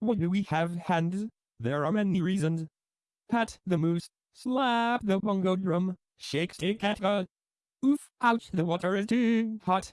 Why do we have hands? There are many reasons. Pat the moose, slap the bongo drum, shake stick at her. Oof, ouch, the water is too hot.